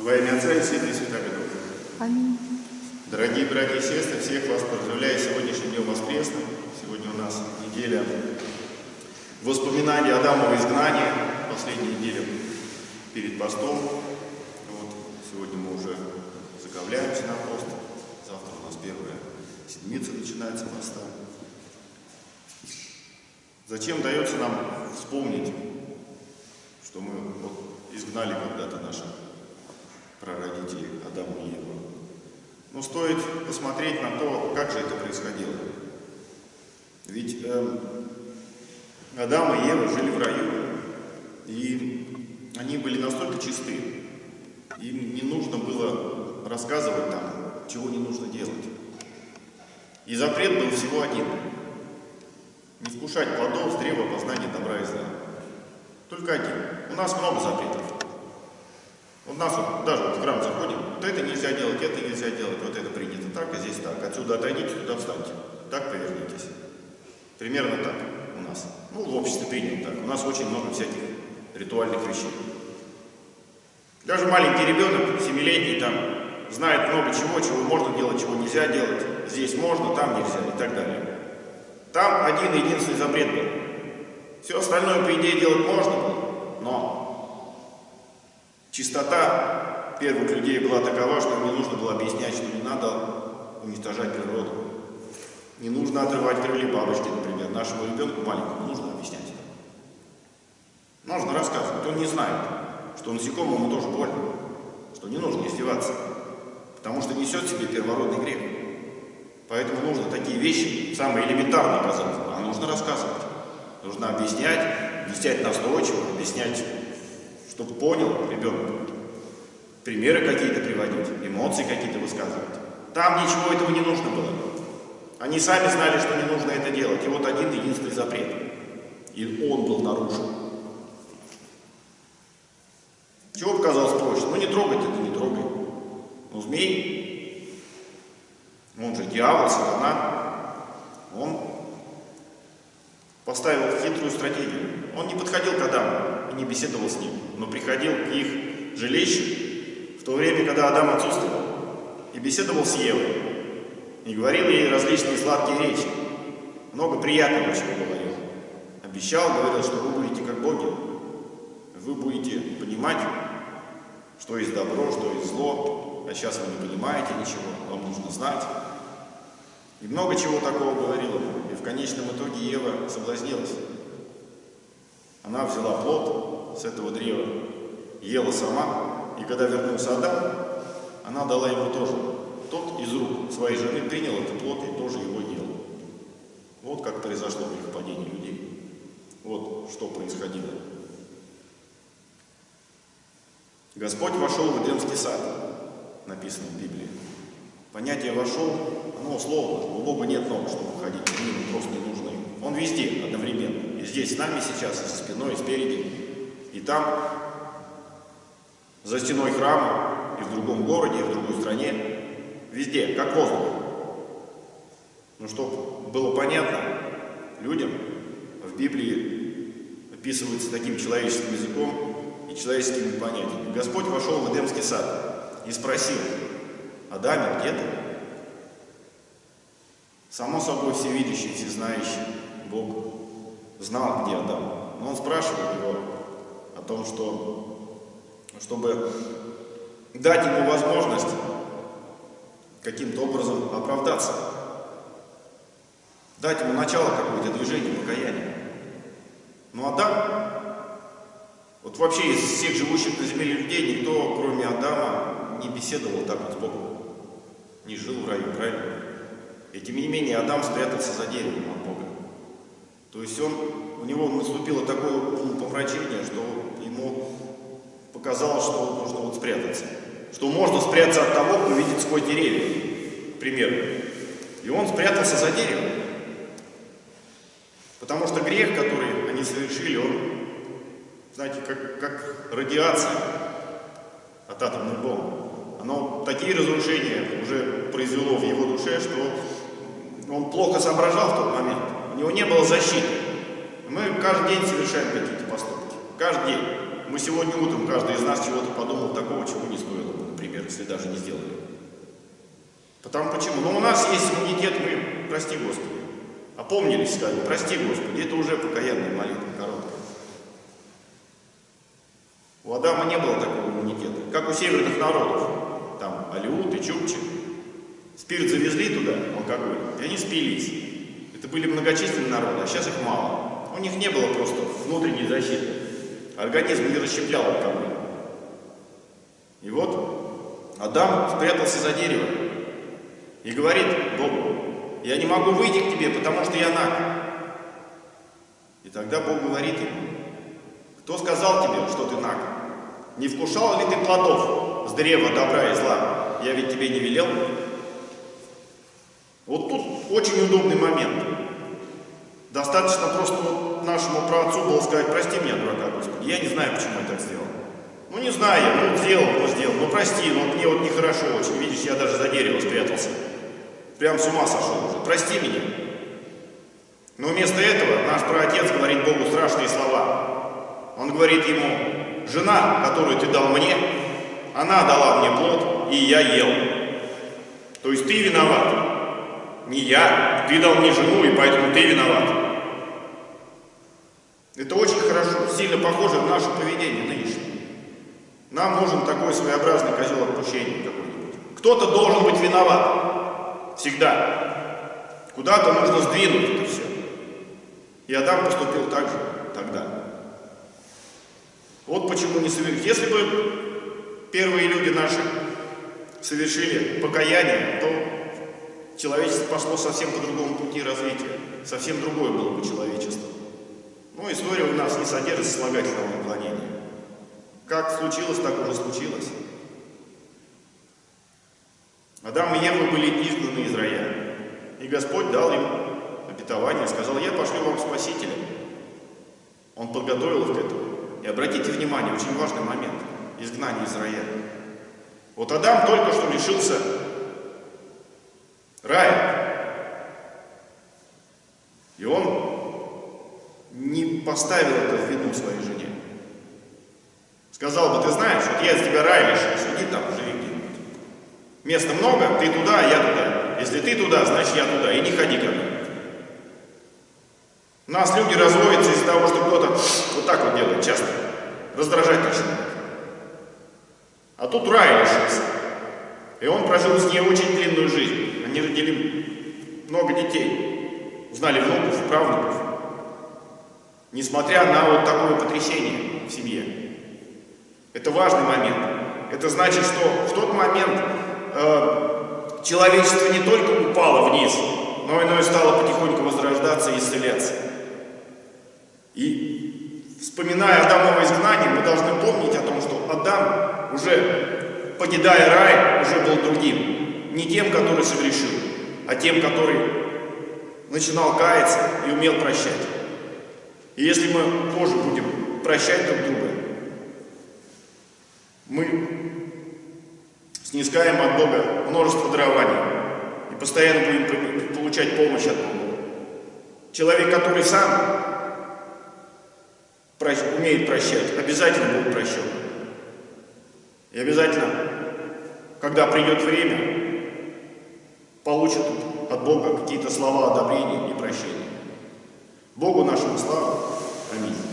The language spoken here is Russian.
Во имя Отца и Сына и Святого Духа. Аминь. Дорогие братья и сестры, всех вас поздравляю сегодняшним днем воскресным. Сегодня у нас неделя воспоминаний Адамова изгнания, последняя неделя перед постом. Вот, сегодня мы уже заковляемся на пост. Завтра у нас первая седмица начинается поста. Зачем дается нам вспомнить, что мы вот изгнали когда-то наших прародителей Адама и Еву? Но стоит посмотреть на то, как же это происходило. Ведь э, Адам и Ева жили в раю, и они были настолько чисты, им не нужно было рассказывать там, чего не нужно делать. И запрет был всего один – не вкушать плодов с древа познания добра и зла. Только один. У нас много запретов. Нас вот, даже вот в храм заходим, вот это нельзя делать, это нельзя делать, вот это принято так, а здесь так. Отсюда отойдите, туда встаньте. Так повернитесь. Примерно так у нас. Ну, в обществе принято так. У нас очень много всяких ритуальных вещей. Даже маленький ребенок, семилетний, там, знает много чего, чего можно делать, чего нельзя делать. Здесь можно, там нельзя и так далее. Там один единственный запрет был. Все остальное, по идее, делать можно было, но чистота первых людей была такова, что не нужно было объяснять, что не надо уничтожать природу. Не нужно отрывать крылья бабочки, например. Нашему ребенку маленькому нужно объяснять. Нужно рассказывать. Он не знает, что насекомому тоже больно, что не нужно издеваться, потому что несет в себе первородный грех. Поэтому нужно такие вещи, самые элементарные, казалось бы, а нужно рассказывать. Нужно объяснять, объяснять настойчиво, объяснять, чтобы понял ребенок. Примеры какие-то приводить, эмоции какие-то высказывать. Там ничего этого не нужно было. Они сами знали, что не нужно это делать. И вот один единственный запрет. И он был нарушен. Чего показалось проще? Ну не трогать это, не трогай. Ну змей, он же дьявол, сатана, он поставил хитрую стратегию. Он не подходил к Адаму и не беседовал с ним, но приходил к их жилищу в то время, когда Адам отсутствовал, и беседовал с Евой, и говорил ей различные сладкие речи. Много приятного чего говорил. Обещал, говорил, что вы будете как боги. Вы будете понимать, что есть добро, что есть зло, а сейчас вы не понимаете ничего, вам нужно знать. И много чего такого говорила. И в конечном итоге Ева соблазнилась. Она взяла плод с этого древа, ела сама, и когда вернулся Адам, она дала ему тоже. Тот из рук своей жены принял этот плод и тоже его ел. Вот как произошло грехопадение людей. Вот что происходило. Господь вошел в Эдемский сад, написано в Библии. Понятие «вошел», оно условно. У Бога нет ног, чтобы ходить, ему просто не нужны. Он везде здесь с нами сейчас, за спиной, спереди. И там, за стеной храма, и в другом городе, и в другой стране. Везде, как воздух. Ну, чтобы было понятно людям, в Библии описывается таким человеческим языком и человеческими понятиями. Господь вошел в Эдемский сад и спросил, Адаме, где ты? Само собой, всевидящий, всезнающий Бог знал, где Адам. Но он спрашивал его о том, что, чтобы дать ему возможность каким-то образом оправдаться, дать ему начало какое-то движение, покаяния. Но Адам, вот вообще из всех живущих на земле людей, никто, кроме Адама, не беседовал так вот с Богом не жил в раю, правильно? И тем не менее Адам спрятался за деревом от Бога. То есть он, у него наступило такое помрачение, что ему показалось, что нужно вот спрятаться. Что можно спрятаться от того, кто видит сквозь деревья, к примеру. И он спрятался за деревом. Потому что грех, который они совершили, он, знаете, как, как радиация от атомной бомбы оно такие разрушения уже произвело в его душе, что он плохо соображал в тот момент. У него не было защиты. Мы каждый день совершаем какие-то поступки. Каждый день. мы сегодня утром, каждый из нас чего-то подумал такого, чего не стоило бы, например, если даже не сделали. Потому почему? Ну, у нас есть иммунитет, мы, прости Господи. Опомнились, сказали, прости Господи, это уже покаянная молитва короткая. У Адама не было такого иммунитета, как у северных народов. Там Алиут и Чукчи. Спирт завезли туда, алкоголь, и они спились. Это были многочисленные народы, а сейчас их мало. У них не было просто внутренней защиты. Организм не расщеплял алкоголь. И вот Адам спрятался за дерево и говорит Богу, я не могу выйти к тебе, потому что я наг. И тогда Бог говорит ему, кто сказал тебе, что ты наг? Не вкушал ли ты плодов с древа добра и зла? Я ведь тебе не велел. Вот тут очень удобный момент. Достаточно просто вот нашему праотцу было сказать, прости меня, дурака, Господи, я не знаю, почему я так сделал. Ну не знаю, ну сделал, ну сделал, ну прости, ну мне вот нехорошо очень, видишь, я даже за дерево спрятался. Прям с ума сошел уже, прости меня. Но вместо этого наш праотец говорит Богу страшные слова. Он говорит ему, жена, которую ты дал мне, она дала мне плод, и я ел. То есть ты виноват. Не я, ты дал мне жену, и поэтому ты виноват. Это очень хорошо, сильно похоже на наше поведение нынешнее. Нам нужен такой своеобразный козел отпущения какой-нибудь. Кто-то должен быть виноват. Всегда. Куда-то нужно сдвинуть это все. И Адам поступил так же тогда. Вот почему не совершил. Если бы первые люди наши совершили покаяние, то человечество пошло совсем по другому пути развития. Совсем другое было бы человечество. Но история у нас не содержит слагательного наклонения. Как случилось, так уже случилось. Адам и Ева были изгнаны из рая. И Господь дал им обетование, сказал, я пошлю вам Спасителя. Он подготовил их к этому. И обратите внимание, очень важный момент. Изгнание из рая. Вот Адам только что лишился рая. И он не поставил это в вину своей жене. Сказал бы, ты знаешь, вот я из тебя рай лишил, иди там, живи где-нибудь. Места много, ты туда, я туда. Если ты туда, значит я туда, и не ходи ко мне. Нас люди разводятся из-за того, что кто-то вот так вот делает часто. Раздражать начинает. А тут рай лишился. И он прожил с ней очень длинную жизнь. Они родили много детей, узнали внуков, правнуков. Несмотря на вот такое потрясение в семье. Это важный момент. Это значит, что в тот момент э, человечество не только упало вниз, но и стало потихоньку возрождаться и исцеляться. И вспоминая Адамово изгнание, мы должны помнить о том, что Адам уже покидая рай, уже был другим. Не тем, который согрешил, а тем, который начинал каяться и умел прощать. И если мы тоже будем прощать друг друга, мы снискаем от Бога множество дарований и постоянно будем получать помощь от Бога. Человек, который сам умеет прощать, обязательно будет прощен. И обязательно, когда придет время, получит от Бога какие-то слова одобрения и прощения. Богу нашему славу. Аминь.